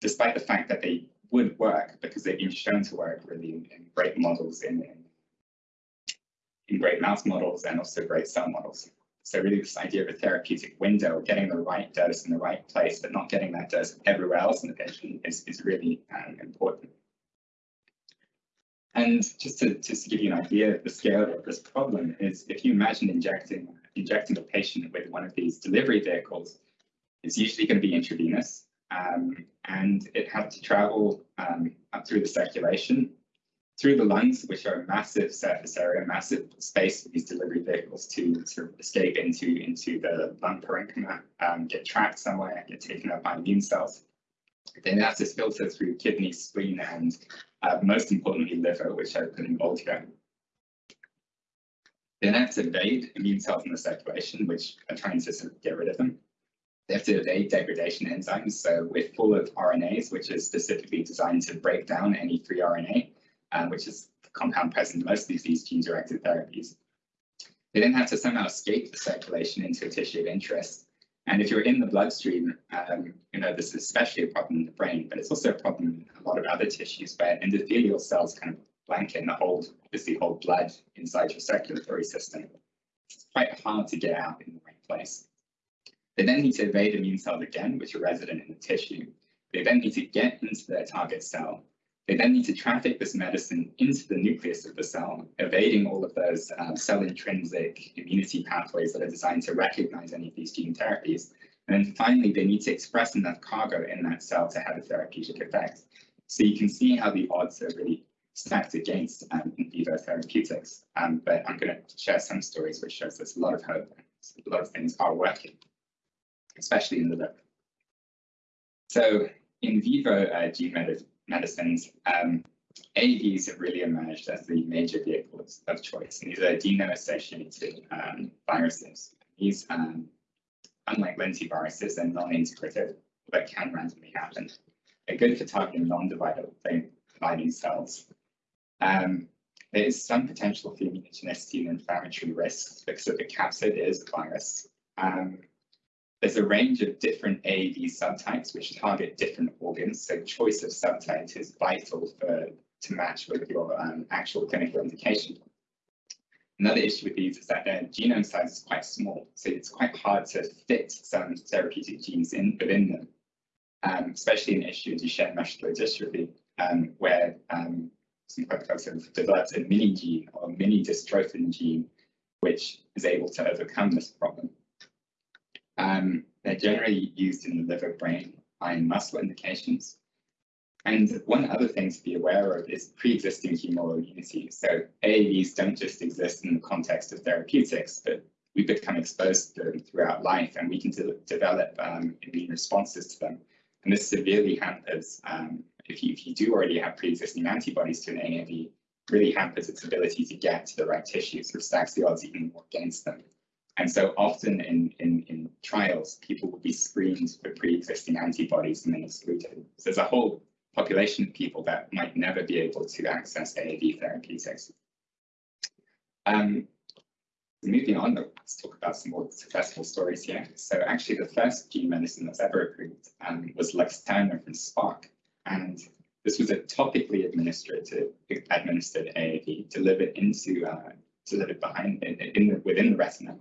despite the fact that they would work because they've been shown to work really in, in great models, in, in, in great mouse models and also great cell models. So really this idea of a therapeutic window, getting the right dose in the right place, but not getting that dose everywhere else in the patient is, is really um, important. And just to, just to give you an idea of the scale of this problem is if you imagine injecting injecting a patient with one of these delivery vehicles, it's usually going to be intravenous um, and it has to travel um, up through the circulation, through the lungs, which are a massive surface area, massive space for these delivery vehicles to sort of escape into, into the lung parenchyma, um, get trapped somewhere, get taken up by immune cells. Then it has to filter through kidney, spleen, and uh, most importantly, liver, which I put in bold here. They then have to evade immune cells in the circulation, which are trying to sort of get rid of them. They have to evade degradation enzymes. So we're full of RNAs, which is specifically designed to break down any free RNA, uh, which is the compound present in most of these gene-directed therapies. They then have to somehow escape the circulation into a tissue of interest. And if you're in the bloodstream, um, you know, this is especially a problem in the brain, but it's also a problem in a lot of other tissues where endothelial cells kind of blanket and hold, obviously hold blood inside your circulatory system. It's quite hard to get out in the right place. They then need to evade immune cells again, which are resident in the tissue. They then need to get into their target cell. They then need to traffic this medicine into the nucleus of the cell, evading all of those uh, cell-intrinsic immunity pathways that are designed to recognize any of these gene therapies. And then finally, they need to express enough cargo in that cell to have a therapeutic effect. So you can see how the odds are really stacked against um, in vivo therapeutics. Um, but I'm going to share some stories which shows there's a lot of hope. A lot of things are working, especially in the liver. So in vivo uh, gene medicines, um, AAVs have really emerged as the major vehicles of choice. And these are adeno-associated um, viruses. These, um, unlike lentiviruses, are non-integrative, but can randomly happen. They're good for targeting non-dividing cells. Um, there is some potential for immunogenicity and inflammatory risks because of the capsid is a virus. Um, there's a range of different AAV subtypes which target different organs, so choice of subtype is vital for to match with your um, actual clinical indication. Another issue with these is that their genome size is quite small, so it's quite hard to fit some therapeutic genes in within them, um, especially an issue in Duchenne muscular dystrophy, um, where um, some folks have developed a mini gene or mini dystrophin gene, which is able to overcome this problem. Um, they're generally used in the liver, brain, eye, and muscle indications. And one other thing to be aware of is pre-existing humoral immunity. So AAVs don't just exist in the context of therapeutics, but we become exposed to them throughout life and we can de develop um, immune responses to them. And this severely hampers, um, if, you, if you do already have pre-existing antibodies to an AAV, really hampers its ability to get to the right tissues, or stacks the odds even more against them. And so often in, in, in trials, people will be screened for pre-existing antibodies and then excluded. So there's a whole population of people that might never be able to access AAV therapeutics. Um, moving on, let's talk about some more successful stories here. So actually the first gene medicine that's ever approved um, was Luxturna from Spark. And this was a topically administered administered AAV delivered into uh, delivered behind in, in the, within the retina,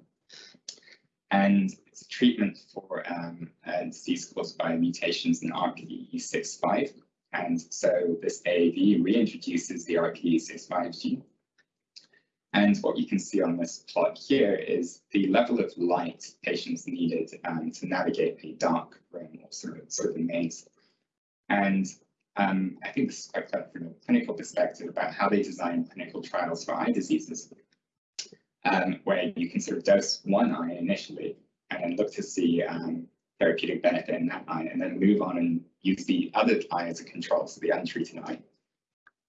and it's a treatment for um, a disease caused by mutations in RPE65. And so this AAV reintroduces the RPE65 gene. And what you can see on this plot here is the level of light patients needed um, to navigate a dark room or sort of, sort of a maze. And um, I think this is quite clever from a clinical perspective about how they design clinical trials for eye diseases, um, where you can sort of dose one eye initially and then look to see um, therapeutic benefit in that eye, and then move on and use the other eye as a control, so the untreated eye.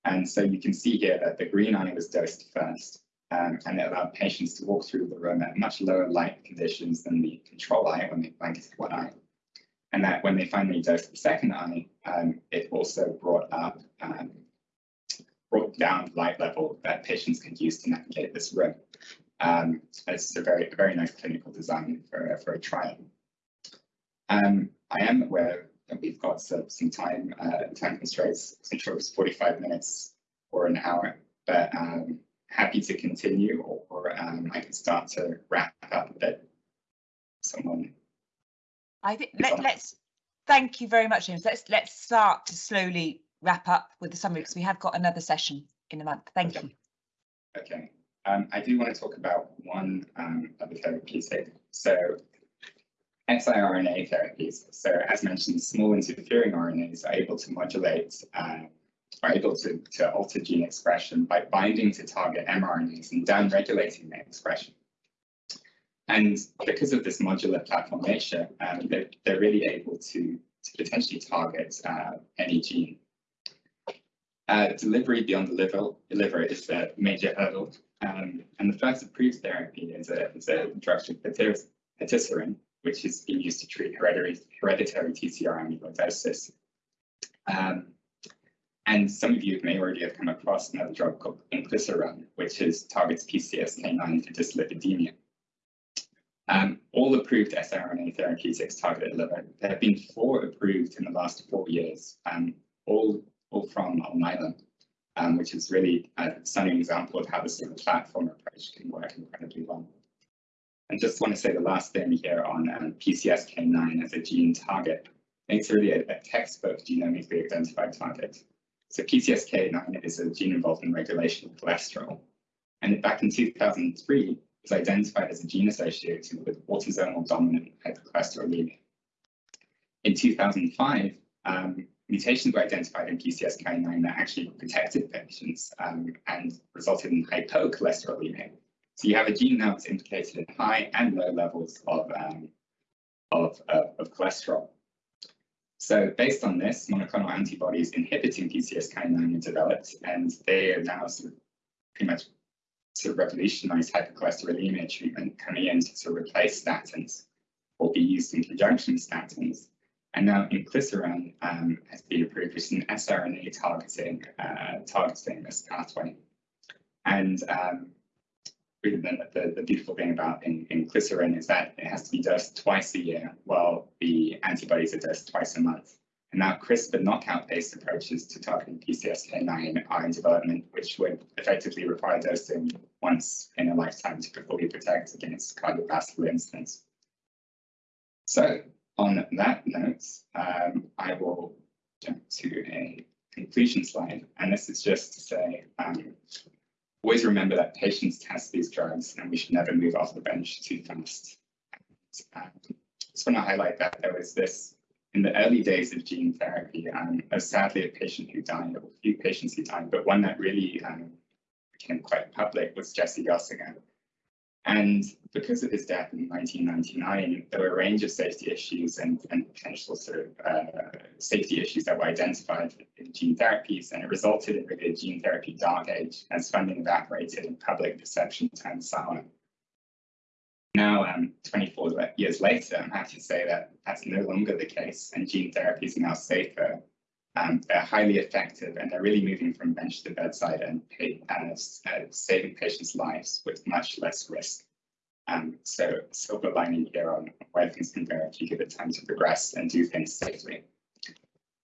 And so you can see here that the green eye was dosed first, um, and it allowed patients to walk through the room at much lower light conditions than the control eye when they blanketed one eye. And that when they finally dosed the second eye, um, it also brought up, um, brought down the light level that patients can use to navigate this room. Um, it's a very, very nice clinical design for, for a trial. Um, I am aware that we've got some, some time, uh, time constraints, I'm sure it's 45 minutes or an hour, but um, happy to continue or, or um, I can start to wrap up a bit. Someone. I think let, let's thank you very much, James. Let's let's start to slowly wrap up with the summary because we have got another session in a month. Thank Okay. you. Okay, um, I do want to talk about one um, other therapeutic. So siRNA therapies. So as mentioned, small interfering RNAs are able to modulate, uh, are able to, to alter gene expression by binding to target mRNAs and downregulating their expression. And because of this modular platform nature, um, they're, they're really able to, to potentially target uh, any gene. Uh, delivery beyond the liver, liver is a major hurdle. Um, and the first approved therapy is a, is a drug called patisiran, which is being used to treat hereditary, hereditary TTR amyloidosis. Um, and some of you may already have come across another drug called inclisiran, which is targets PCSK9 for dyslipidemia. Um, all approved siRNA therapeutics target the liver. There have been four approved in the last four years, um, all, from Alnylam, um, which is really a stunning example of how sort of platform approach can work incredibly well. And just want to say the last thing here on um, PCSK9 as a gene target. It's really a, a textbook genomically identified target. So PCSK9 is a gene involved in regulation of cholesterol. And back in 2003, was identified as a gene associated with autosomal dominant hypercholesterolemia. In 2005, um, mutations were identified in PCSK9 that actually protected patients um, and resulted in hypocholesterolemia. So you have a gene now that's implicated in high and low levels of, um, of, uh, of cholesterol. So based on this, monoclonal antibodies inhibiting PCSK9 are developed, and they are now sort of pretty much sort of revolutionized hypercholesterolemia treatment coming in to sort of replace statins or be used in conjunction with statins. And now inclisiran um, has been approved, is an siRNA targeting uh, targeting this pathway. And um, the, the, the, beautiful thing about in, inclisiran is that it has to be dosed twice a year, while the antibodies are dosed twice a month. And now CRISPR knockout-based approaches to targeting PCSK9 are in development, which would effectively require dosing once in a lifetime to fully protect against cardiovascular incidents. So on that note, um, I will jump to a conclusion slide. And this is just to say, um, always remember that patients test these drugs and we should never move off the bench too fast. Um, just want to highlight that there was this in the early days of gene therapy, um, sadly a patient who died, or a few patients who died, but one that really um, became quite public was Jesse Gossinger. And because of his death in 1999, there were a range of safety issues and, and potential sort of uh, safety issues that were identified in gene therapies, and it resulted in really a gene therapy dark age as funding evaporated and public perception turned sour. Now, um, 24 years later, I'm happy to say that that's no longer the case, and gene therapies are now safer. Um, they're highly effective, and they're really moving from bench to bedside and pay, uh, uh, saving patients' lives with much less risk. Um, so, silver lining here on where things can go if you give it time to progress and do things safely.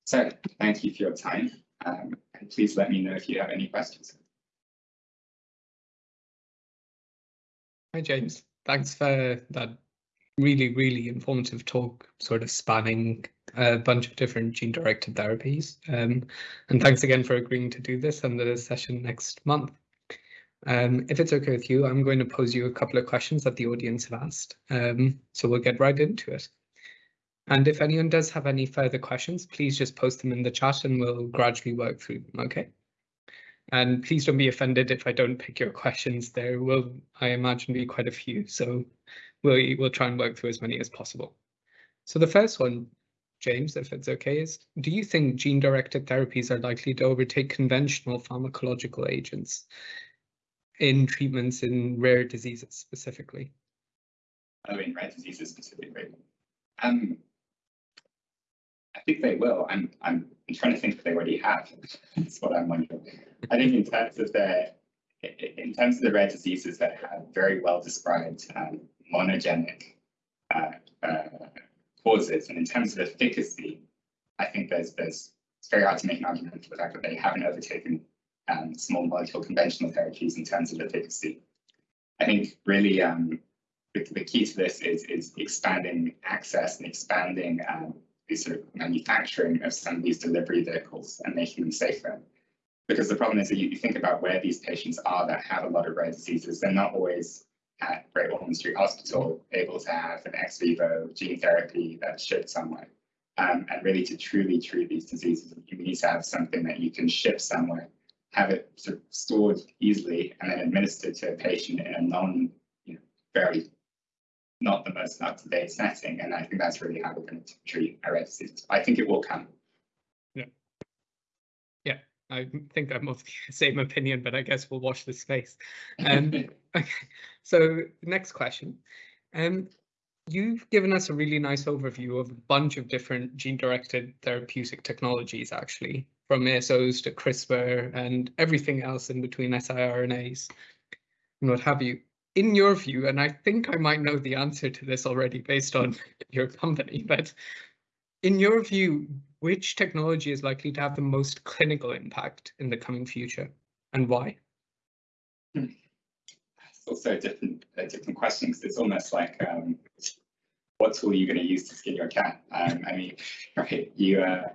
So, thank you for your time. Um, and please let me know if you have any questions. Hi, James. Thanks for that really, really informative talk, sort of spanning a bunch of different gene-directed therapies. Um, and thanks again for agreeing to do this and the session next month. Um, if it's okay with you, I'm going to pose you a couple of questions that the audience have asked. Um, so we'll get right into it. And if anyone does have any further questions, please just post them in the chat and we'll gradually work through them, okay? And please don't be offended if I don't pick your questions. There will, I imagine, be quite a few. So we'll, we'll try and work through as many as possible. So the first one, James, if it's okay, is do you think gene-directed therapies are likely to overtake conventional pharmacological agents in treatments in rare diseases specifically? Oh, in rare diseases specifically. Um, I think they will. I'm, I'm, I'm trying to think if they already have. [LAUGHS] That's what I'm wondering. I think in terms of the in terms of the rare diseases that have very well described um, monogenic uh, uh, causes, and in terms of efficacy, I think there's there's it's very hard to make an argument for the fact that they haven't overtaken um, small molecule conventional therapies in terms of efficacy. I think really um, the, the, key to this is is expanding access and expanding um, the sort of manufacturing of some of these delivery vehicles and making them safer. Because the problem is that you, you think about where these patients are that have a lot of rare diseases, they're not always at Great Ormond Street Hospital able to have an ex vivo gene therapy that's shipped somewhere. Um, and really to truly treat these diseases, you need to have something that you can ship somewhere, have it sort of stored easily, and then administered to a patient in a non, you know, very not the most up-to-date setting. And I think that's really how we're going to treat rare diseases. I think it will come. Yeah. Yeah, I think I'm of [LAUGHS] the same opinion, but I guess we'll watch this space. Um, [LAUGHS] okay, so next question. Um, you've given us a really nice overview of a bunch of different gene-directed therapeutic technologies, actually, from ASOs to CRISPR and everything else in between siRNAs and what have you in your view, and I think I might know the answer to this already based on [LAUGHS] your company, but in your view, which technology is likely to have the most clinical impact in the coming future and why? It's also a different, a different question because it's almost like um, what tool are you going to use to skin your cat? Um, I mean, right, you uh,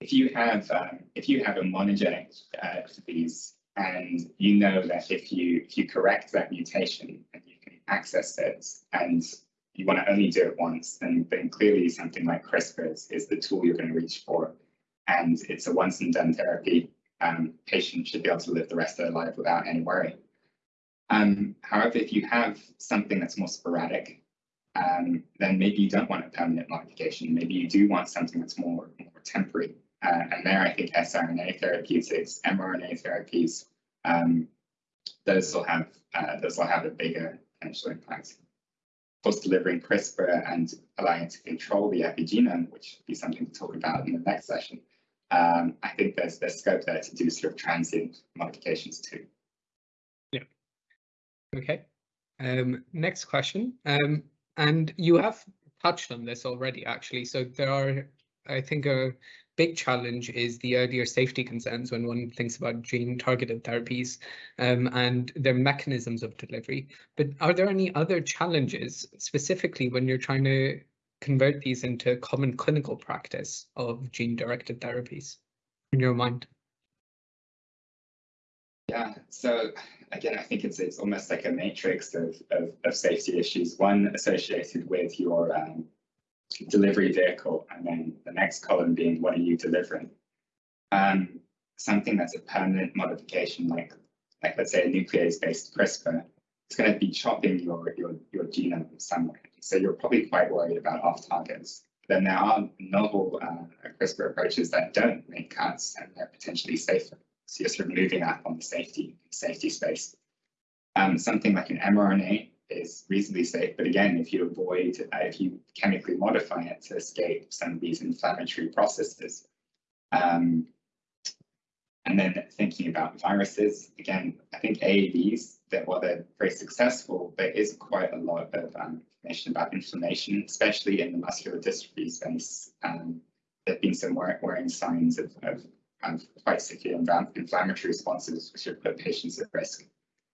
if you have um, if you have a monogenic uh, disease and you know that if you if you correct that mutation and you can access it and you want to only do it once, then, then clearly something like CRISPR is, is the tool you're going to reach for. And it's a once and done therapy. Um, patients should be able to live the rest of their life without any worry. Um, however, if you have something that's more sporadic, um, then maybe you don't want a permanent modification. Maybe you do want something that's more, more temporary. Uh, and there, I think siRNA therapeutics, mRNA therapies, um, those will have uh, those will have a bigger potential impact. Of course, delivering CRISPR and allowing to control the epigenome, which will be something to talk about in the next session. Um, I think there's there's scope there to do sort of transient modifications too. Okay. Um, next question. Um, and you have touched on this already, actually. So there are, I think, a big challenge is the earlier safety concerns when one thinks about gene targeted therapies um, and their mechanisms of delivery. But are there any other challenges specifically when you're trying to convert these into common clinical practice of gene directed therapies in your mind? Yeah, so again, I think it's it's almost like a matrix of, of, of safety issues. One associated with your um, delivery vehicle, and then the next column being what are you delivering. Um, something that's a permanent modification, like like let's say a nuclease-based CRISPR, it's going to be chopping your your your genome somewhere. So you're probably quite worried about off targets. Then there are novel uh, CRISPR approaches that don't make cuts and they're potentially safer. So you're sort of moving up on the safety safety space. Um, something like an mRNA is reasonably safe. But again, if you avoid, uh, if you chemically modify it to escape some of these inflammatory processes. Um, and then thinking about viruses, again, I think AAVs, that while they're very successful, there is quite a lot of um, information about inflammation, especially in the muscular dystrophy space. Um, there have been some worrying signs of, of um, quite severe inflammatory responses, which have put patients at risk.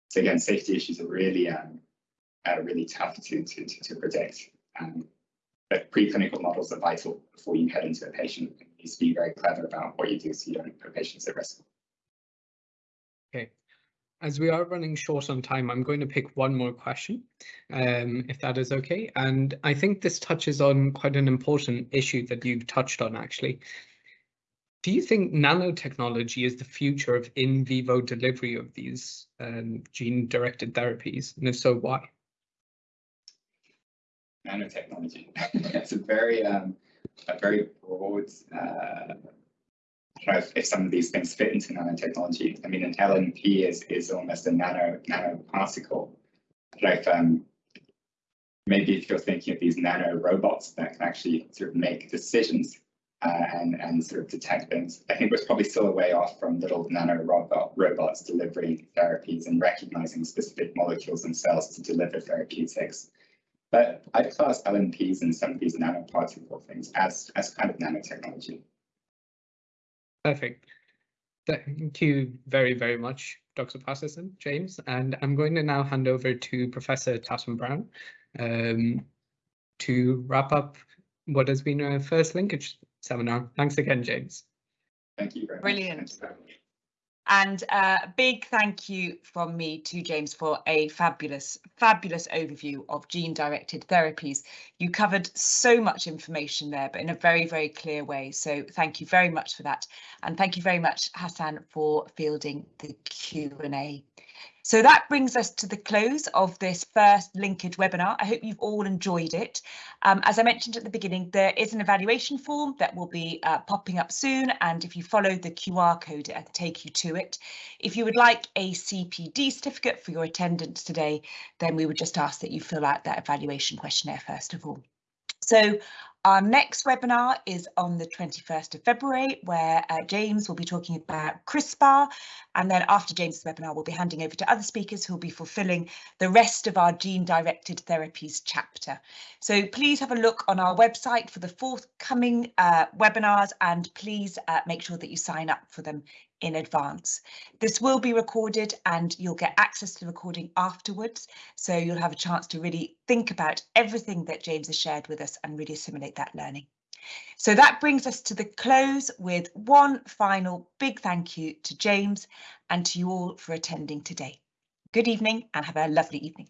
So again, safety issues are really um, are really tough to to to, to predict. Um, but preclinical models are vital before you head into a patient. You need to be very clever about what you do so you don't put patients at risk. Okay. As we are running short on time, I'm going to pick one more question, um, if that is okay. And I think this touches on quite an important issue that you've touched on, actually. Do you think nanotechnology is the future of in vivo delivery of these um, gene-directed therapies? And if so, why? Nanotechnology. [LAUGHS] it's a very, um, a very broad uh, if, if some of these things fit into nanotechnology. I mean, an LNP is is almost a nano nanoparticle. But if um, maybe if you're thinking of these nano robots that can actually sort of make decisions uh, and and sort of detect things, I think we're probably still a way off from little nano robot robots delivering therapies and recognizing specific molecules and cells to deliver therapeutics. But I'd class LNPs and some of these nanoparticle things as as kind of nanotechnology. Perfect. Thank you very, very much, Dr. Patterson, James. And I'm going to now hand over to Professor Tatham Brown um, to wrap up what has been our first linkage seminar. Thanks again, James. Thank you very Brilliant. much. Brilliant. And a uh, big thank you from me to James for a fabulous, fabulous overview of gene-directed therapies. You covered so much information there, but in a very, very clear way. So thank you very much for that. And thank you very much, Hassan, for fielding the Q&A. So that brings us to the close of this first linkage webinar. I hope you've all enjoyed it. Um, as I mentioned at the beginning, there is an evaluation form that will be uh, popping up soon. And if you follow the QR code, it'll take you to it. If you would like a CPD certificate for your attendance today, then we would just ask that you fill out that evaluation questionnaire first of all. So our next webinar is on the 21st of February, where uh, James will be talking about CRISPR. And then after James's webinar, we'll be handing over to other speakers who will be fulfilling the rest of our gene-directed therapies chapter. So please have a look on our website for the forthcoming uh, webinars and please uh, make sure that you sign up for them in advance. This will be recorded and you'll get access to the recording afterwards. So you'll have a chance to really think about everything that James has shared with us and really assimilate that learning. So that brings us to the close with one final big thank you to James and to you all for attending today. Good evening and have a lovely evening.